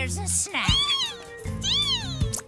Here's a snack.